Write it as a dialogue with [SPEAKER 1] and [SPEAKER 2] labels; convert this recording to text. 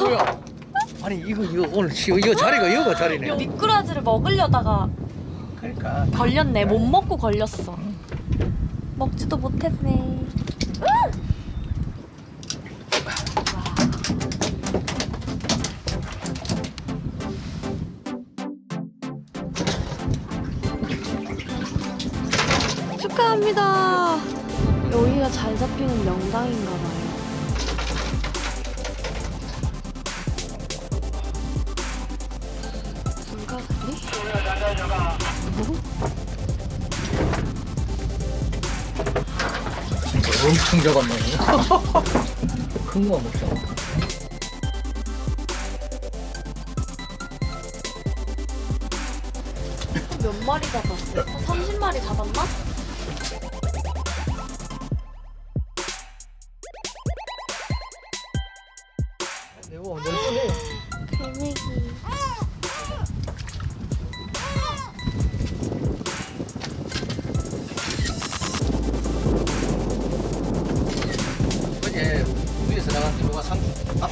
[SPEAKER 1] 뭐야? 아니 이거 이거 오늘 시- 이거 자리가 이거 자리네.
[SPEAKER 2] 미꾸라지를 먹으려다가
[SPEAKER 1] 그러니까
[SPEAKER 2] 걸렸네. 못 먹고 걸렸어. 먹지도 못했네. 축하합니다. 여기가 잘 잡히는 명당인가 봐요. 진짜
[SPEAKER 1] 엄청 잡았네 큰거 먹자
[SPEAKER 2] 몇 마리 잡았어? 한 30마리 잡았나? 매워 열심히 개미기 Ah,